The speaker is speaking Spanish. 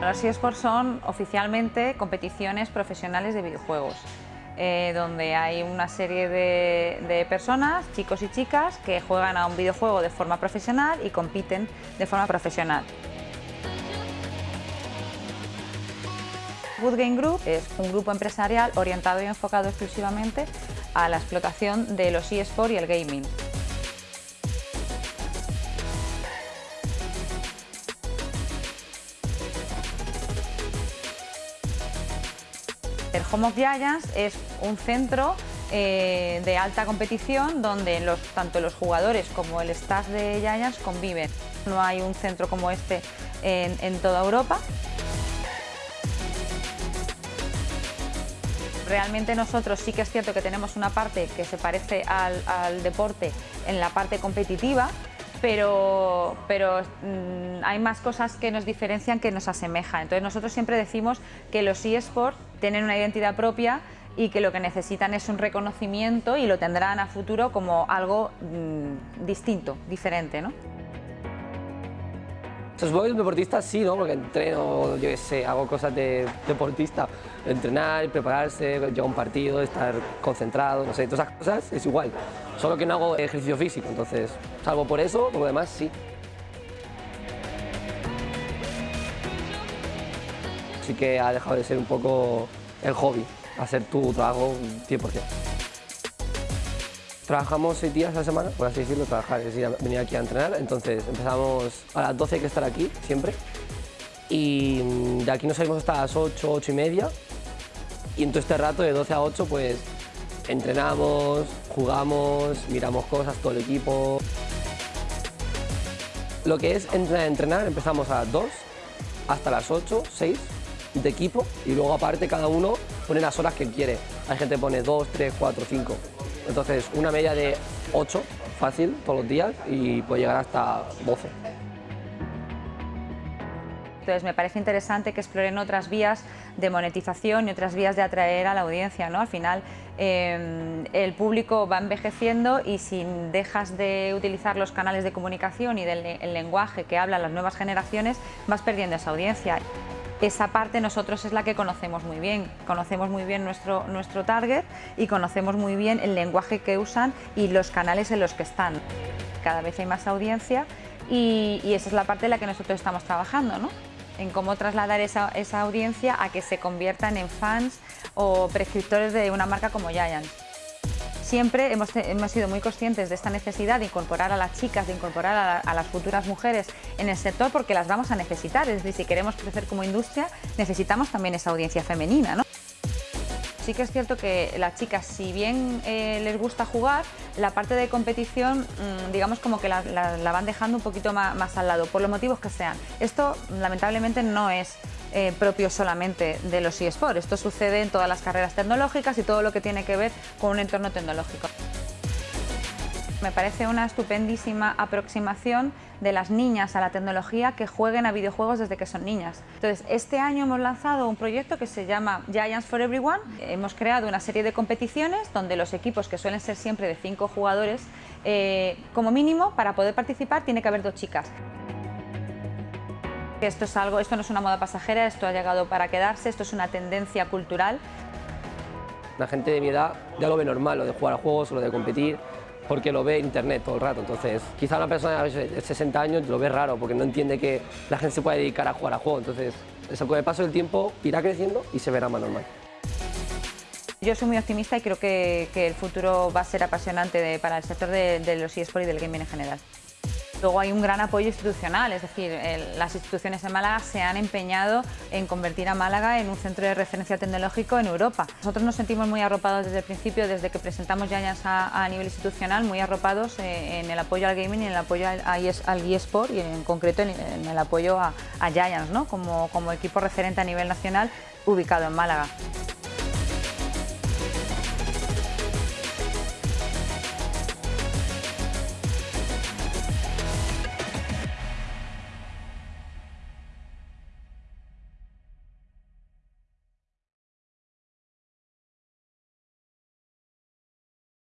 Los eSports son oficialmente competiciones profesionales de videojuegos. Eh, donde hay una serie de, personas, chicos y chicas, que juegan a un videojuego de forma profesional y compiten de forma profesional. Good Game Group es un grupo empresarial orientado y enfocado exclusivamente a la explotación de los eSports y el gaming. El Home of Giants es un centro eh, de alta competición donde tanto los jugadores como el staff de Giants conviven. No hay un centro como este en, toda Europa. Realmente nosotros sí que es cierto que tenemos una parte que se parece al deporte en la parte competitiva, pero, pero mmm, hay más cosas que nos diferencian que nos asemejan. Entonces nosotros siempre decimos que los eSports tienen una identidad propia y que lo que necesitan es un reconocimiento y lo tendrán a futuro como algo mmm, distinto, diferente. ¿no? Soy un deportista, sí, ¿no? Porque entreno, yo qué sé, hago cosas de deportista. Entrenar, prepararse, llegar a un partido, estar concentrado, no sé, todas esas cosas es igual. Solo que no hago ejercicio físico, entonces, salvo por eso, por lo demás, sí. Sí que ha dejado de ser un poco el hobby, hacer tu trabajo 100%. Trabajamos seis días a la semana, por así decirlo, trabajar, es decir, venir aquí a entrenar. Entonces empezamos a las 12 hay que estar aquí, siempre. Y de aquí nos salimos hasta las 8, 8 y media. Y en todo este rato, de 12 a 8, pues entrenamos, jugamos, miramos cosas, todo el equipo. Lo que es entrenar, entrenar, empezamos a las 2 hasta las 8, 6 de equipo y luego aparte cada uno pone las horas que quiere. Hay gente que pone 2, 3, 4, 5. Entonces, una media de 8, fácil, todos los días, y puede llegar hasta 12. Entonces me parece interesante que exploren otras vías de monetización y otras vías de atraer a la audiencia. ¿no? Al final eh, el público va envejeciendo y si dejas de utilizar los canales de comunicación y del el lenguaje que hablan las nuevas generaciones, vas perdiendo esa audiencia esa parte nosotros es la que conocemos muy bien. Conocemos muy bien nuestro, nuestro target y conocemos muy bien el lenguaje que usan y los canales en los que están. Cada vez hay más audiencia y, esa es la parte en la que nosotros estamos trabajando, ¿no? en cómo trasladar esa, esa audiencia a que se conviertan en fans o prescriptores de una marca como Giant. Siempre hemos, hemos, sido muy conscientes de esta necesidad de incorporar a las chicas, de incorporar a, la, a, las futuras mujeres en el sector porque las vamos a necesitar. Es decir, si queremos crecer como industria, necesitamos también esa audiencia femenina. ¿no? Sí que es cierto que las chicas, si bien eh, les gusta jugar, la parte de competición, mmm, digamos como que la, van dejando un poquito más al lado, por los motivos que sean. Esto, lamentablemente, no es eh, propio solamente de los eSports. Esto sucede en todas las carreras tecnológicas y todo lo que tiene que ver con un entorno tecnológico. Me parece una estupendísima aproximación de las niñas a la tecnología que jueguen a videojuegos desde que son niñas. Entonces, este año hemos lanzado un proyecto que se llama Giants for Everyone. Hemos creado una serie de competiciones donde los equipos, que suelen ser siempre de cinco jugadores, eh, como mínimo, para poder participar tiene que haber dos chicas. Esto es algo, esto no es una moda pasajera, esto ha llegado para quedarse, esto es una tendencia cultural. La gente de mi edad ya lo ve normal, lo de jugar a juegos, lo de competir, porque lo ve en internet todo el rato. Entonces, quizá una persona de 60 años lo ve raro, porque no entiende que la gente se puede dedicar a jugar a juegos. Entonces, eso con el paso del tiempo irá creciendo y se verá más normal. Yo soy muy optimista y creo que, que el futuro va a ser apasionante de, para el sector de, de los eSports y del gaming en general. Luego hay un gran apoyo institucional, es decir, las instituciones de Málaga se han empeñado en convertir a Málaga en un centro de referencia tecnológico en Europa. Nosotros nos sentimos muy arropados desde el principio, desde que presentamos Giants a, a nivel institucional, muy arropados eh, en el apoyo al gaming y en el apoyo al, al eSport y en concreto en, en el apoyo a, Giants ¿no? como equipo referente a nivel nacional ubicado en Málaga.